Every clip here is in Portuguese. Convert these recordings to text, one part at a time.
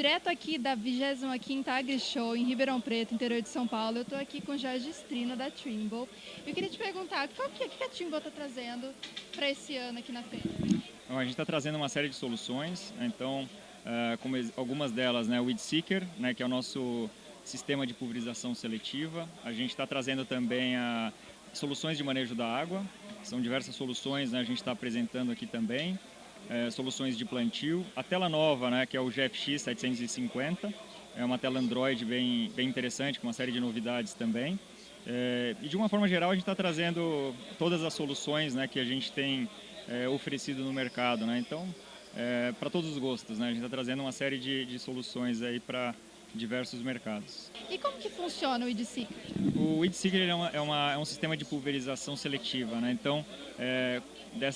Direto aqui da 25ª AgriShow em Ribeirão Preto, interior de São Paulo, eu estou aqui com Jorge Strino da Trimble. Eu queria te perguntar, qual que, é, que a Trimble está trazendo para esse ano aqui na feira? Bom, a gente está trazendo uma série de soluções, então, uh, algumas delas, né, o Weed Seeker, né, que é o nosso sistema de pulverização seletiva. A gente está trazendo também a soluções de manejo da água, são diversas soluções, né, a gente está apresentando aqui também é, soluções de plantio. A tela nova, né, que é o GFX 750, é uma tela Android bem, bem interessante, com uma série de novidades também. É, e de uma forma geral, a gente está trazendo todas as soluções né, que a gente tem é, oferecido no mercado. Né? Então, é, para todos os gostos, né? a gente está trazendo uma série de, de soluções para diversos mercados. E como que funciona o WeedSeeker? O WeedSeeker é, uma, é, uma, é, um sistema de pulverização seletiva, né? então é,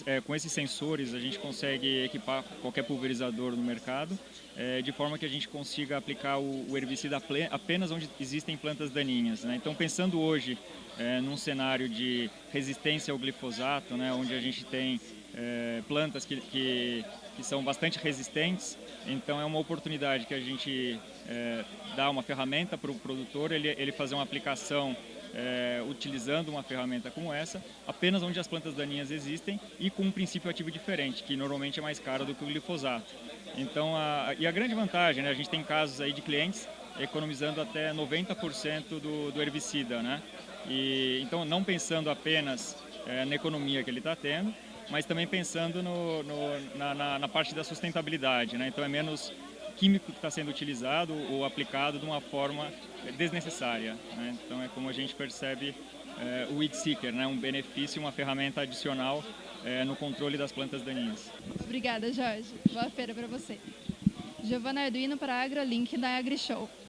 é, com esses sensores a gente consegue equipar qualquer pulverizador no mercado é, de forma que a gente consiga aplicar o, o herbicida apenas onde existem plantas daninhas. Né? Então pensando hoje é, num cenário de resistência ao glifosato, né? onde a gente tem é, plantas que, que, que, são bastante resistentes, então é uma oportunidade que a gente é, dá uma ferramenta para o produtor, ele, ele fazer uma aplicação é, utilizando uma ferramenta como essa, apenas onde as plantas daninhas existem e com um princípio ativo diferente, que normalmente é mais caro do que o glifosato. Então, a, e a grande vantagem, né, a gente tem casos aí de clientes economizando até 90% do, do herbicida, né? E, então, não pensando apenas é, na economia que ele está tendo, mas também pensando no, no, na, na, na, parte da sustentabilidade. Né? Então é menos químico que está sendo utilizado ou aplicado de uma forma desnecessária. Né? Então é como a gente percebe é, o Weed Seeker, né? um benefício, uma ferramenta adicional é, no controle das plantas daninhas. Obrigada, Jorge. Boa feira para você. Giovana Arduino para a AgroLink da AgriShow.